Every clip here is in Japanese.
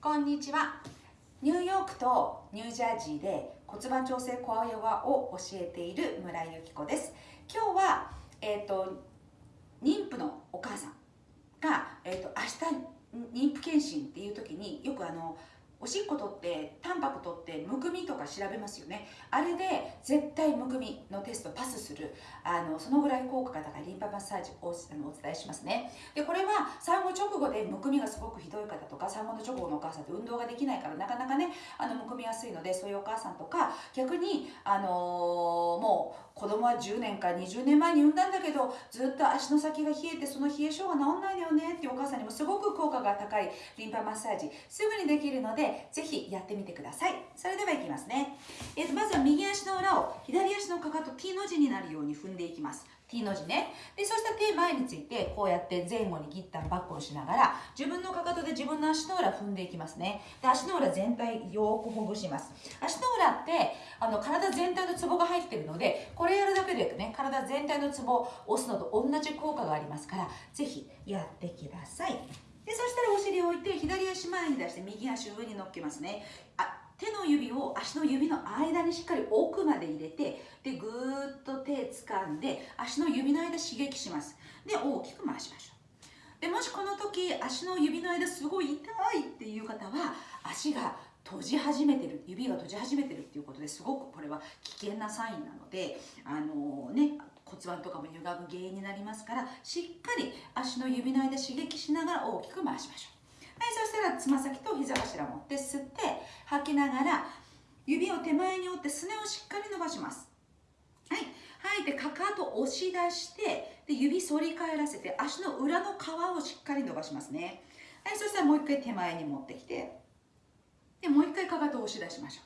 こんにちは。ニューヨークとニュージャージーで骨盤調整コアヨガを教えている村井由紀子です。今日は、えーと、妊婦のお母さんが、えーと、明日妊婦検診っていう時におしっこ取ってタンパク取ってむくみとか調べますよね。あれで絶対むくみのテストパスする。あのそのぐらい効果が高いリンパマッサージをお伝えしますね。でこれは産後直後でむくみがすごくひどい方とか産後の直後のお母さんって運動ができないからなかなかねあのむくみやすいのでそういうお母さんとか逆にあのー、もう子供は10年か20年前に産んだんだけどずっと足の先が冷えてその冷え性が治んないのよねってお母さんにもすごく効果が高いリンパマッサージすぐにできるのでぜひやってみてください。それではいきますね、えー、とまずは右足の裏を左足のかかと T の字になるように踏んでいきます。T の字ね。でそしたら手前についてこうやって前後にギッタンバックをしながら自分のかかとで自分の足の裏踏んでいきますね。で足の裏全体よくほぐします。足の裏ってあの体全体のツボが入ってるのでこれやるだけでね体全体のツボを押すのと同じ効果がありますからぜひやってください。でそしたらお尻を置いて左足前に出して右足上に乗っけますね。あ手の指を足の指の間にしっかり奥まで入れてでぐーっと手掴んで足の指の間刺激します。で大きく回しましょう。でもしこの時足の指の間すごい痛いっていう方は足が閉じ始めてる指が閉じ始めてるっていうことですごくこれは危険なサインなのであのね骨盤とかも歪む原因になりますからしっかり足の指の間刺激しながら大きく回しましょう。はいそしたらつま先と膝頭持って吸って吐きながら指を手前に折ってすねをしっかり伸ばします。はい。吐いてかかと押し出してで指反り返らせて足の裏の皮をしっかり伸ばしますね。はい。そしたらもう一回手前に持ってきてでもう一回かかとを押し出しましょう。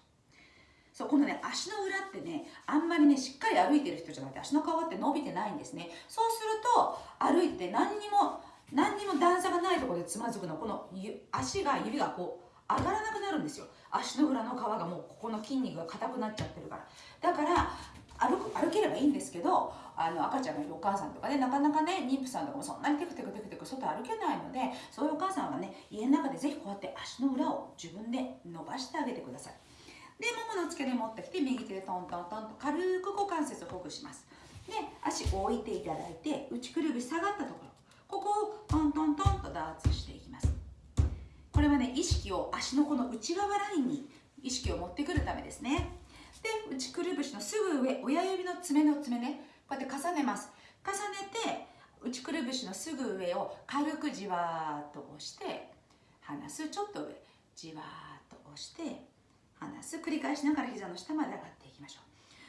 そうこのね足の裏ってねあんまりねしっかり歩いてる人じゃなくて足の皮って伸びてないんですね。そうすると歩いて何にも何にも段差がないところでつまずくのこの足が指がこう上がらなくなるんですよ。足の裏の皮がもうここの筋肉が硬くなっちゃってるから。だから歩く歩ければいいんですけどあの赤ちゃんがいるお母さんとかねなかなかね妊婦さんとかもそんなにテクテクテクテク外歩けないのでそういうお母さんはね家の中でぜひこうやって足の裏を自分で伸ばしてあげてください。でももの付け根持ってきて右手でトントントンと軽く股関節をほぐします。で足を置いていただいて内くるぶし下がったところ。ここをトントントンとダーツしていきます。これはね意識を足のこの内側ラインに意識を持ってくるためですね。で内くるぶしのすぐ上親指の爪の爪ね。こうやって重ねます。重ねて内くるぶしのすぐ上を軽くじわーっと押して離すちょっと上。じわーっと押して離す。繰り返しながら膝の下まで上がっていきましょ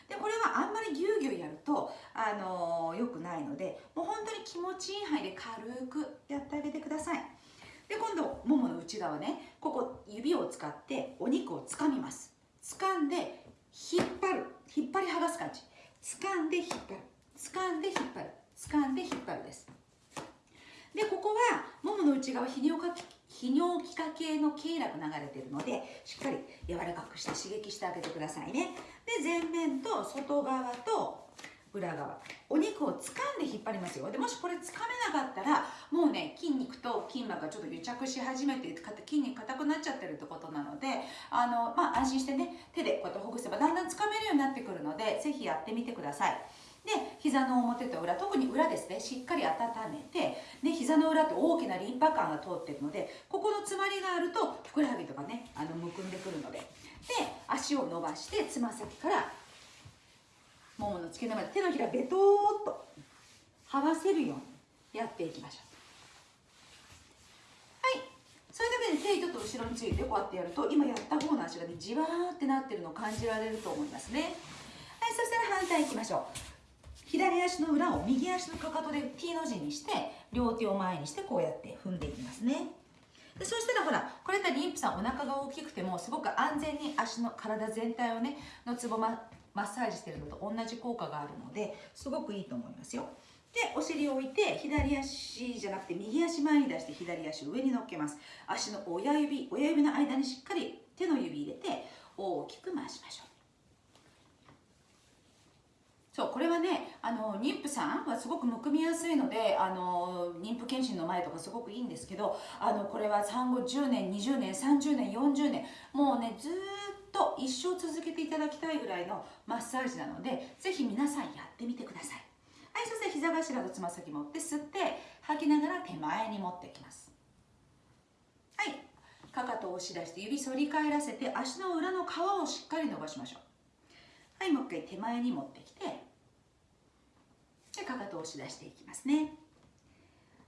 う。でこれはあんまりギュウギュウやると、あのー、よくないのでもう本当に気持ちいい範囲で軽くやってあげてください。で今度ももの内側ねここ指を使ってお肉をつかみます。掴んで引っ張る。引っ張り剥がす感じ。掴んで引っ張る。掴んで引っ張る。掴んで引っ張るです。でここはももの内側泌尿泌尿器科系の経絡流れてるのでしっかり柔らかくして刺激してあげてくださいね。で前面と外側と裏側。お肉を掴んで引っ張りますよ。でもしこれ掴めなかったらもうね筋肉と筋膜がちょっと癒着し始めて筋肉硬くなっちゃってるってことなのであの、まあ、安心してね手でこうやってほぐせばだんだん掴めるようになってくるので是非やってみてください。で膝の表と裏特に裏ですね。しっかり温めてで膝の裏って大きなリンパ管が通ってるのでここの詰まりがあるとふくらはぎとかねあのむくんでくるのでで足を伸ばしてつま先からももの付け根まで手のひらベトーっと剥がせるようにやっていきましょう。はい。それだけで手ちょっと後ろについてこうやってやると今やった方の足がねじわーってなってるのを感じられると思いますね。はい。そしたら反対いきましょう。左足の裏を右足のかかとで T の字にして両手を前にしてこうやって踏んでいきますね。でそしたらほらこれだったら妊婦さんお腹が大きくてもすごく安全に足の体全体をねのつぼマッサージしてるのと同じ効果があるのですごくいいと思いますよ。でお尻を置いて左足じゃなくて右足前に出して左足上に乗っけます。足の親指親指の間にしっかり手の指入れて大きく回しましょう。そうこれはねあの妊婦さんはすごくむくみやすいのであの妊婦検診の前とかすごくいいんですけどあのこれは産後10年20年30年40年もうねずっと一生続けていただきたいぐらいのマッサージなのでぜひ皆さんやってみてください。はいそして膝頭とつま先持って吸って吐きながら手前に持ってきます。はい。かかとを押し出して指反り返らせて足の裏の皮をしっかり伸ばしましょう。はいもう一回手前に持ってきて押し出していきますね。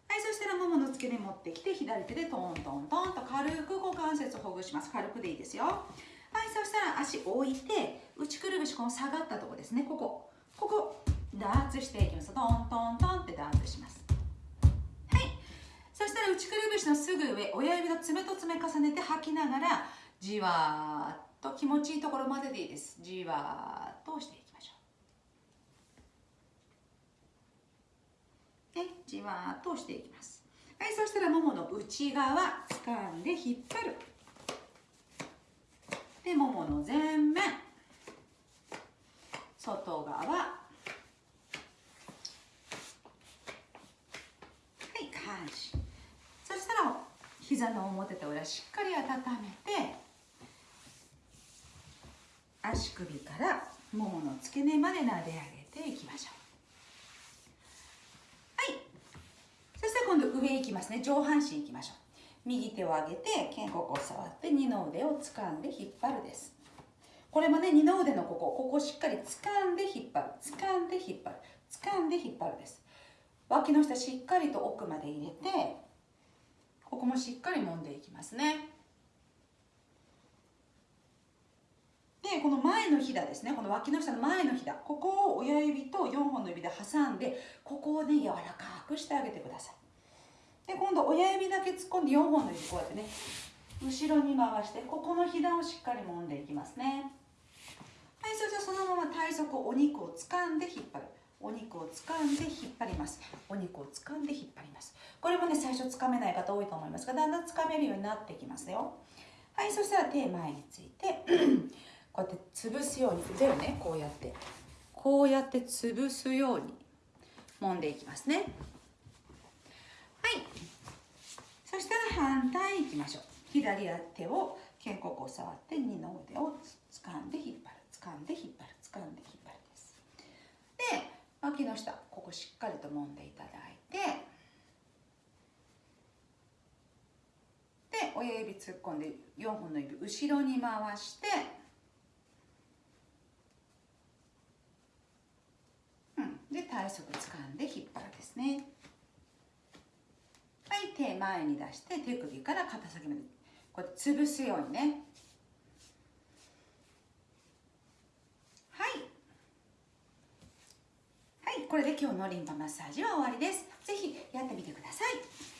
はいそしたらももの付け根持ってきて左手でトントントンと軽く股関節をほぐします。軽くでいいですよ。はいそしたら足置いて内くるぶしこの下がったとこですね。ここ。ここダーツしていきます。トントントンってダーツします。はい。そしたら内くるぶしのすぐ上親指の爪と爪重ねて吐きながらじわーっと気持ちいいところまででいいです。じわーっと押していきましょうでじわーっと押していきます。はいそしたらももの内側掴んで引っ張る。でももの前面。外側。はい下半身そしたら膝の表と裏しっかり温めて足首からももの付け根まで撫で上げていきましょうはいそして今度上行きますね。上半身行きましょう。右手を上げて肩甲骨触って二の腕を掴んで引っ張るです。これもね二の腕のここ。ここしっかり掴んで引っ張る。掴んで引っ張る。掴んで引っ張るです。脇の下しっかりと奥まで入れてここもしっかり揉んでいきますね。でこの前のひだですね。この脇の下の前のひだ。ここを親指と4本の指で挟んでここをね柔らかくしてあげてください。で今度親指だけ突っ込んで4本の指こうやってね後ろに回してここのひだをしっかり揉んでいきますね。はいそれじゃそのまま体側お肉を掴んで引っ張る。お肉を掴んで引っ張ります。お肉を掴んで引っ張ります。これもね最初掴めない方多いと思いますがだんだん掴めるようになってきますよ。はいそしたら手前について こうやって潰すように腕をねこうやってこうやって潰すように揉んでいきますねはいそしたら反対いきましょう。左手を肩甲骨を触って二の腕を掴んで引っ張る。掴んで引っ張る。掴んで引っ張るです。で脇の下ここしっかりと揉んでいただいてで親指突っ込んで4本の指後ろに回してで体側掴んで引っ張るですねはい手前に出して手首から肩先までこうやって潰すようにね。はい。はいこれで今日のリンパマッサージは終わりです。ぜひやってみてください。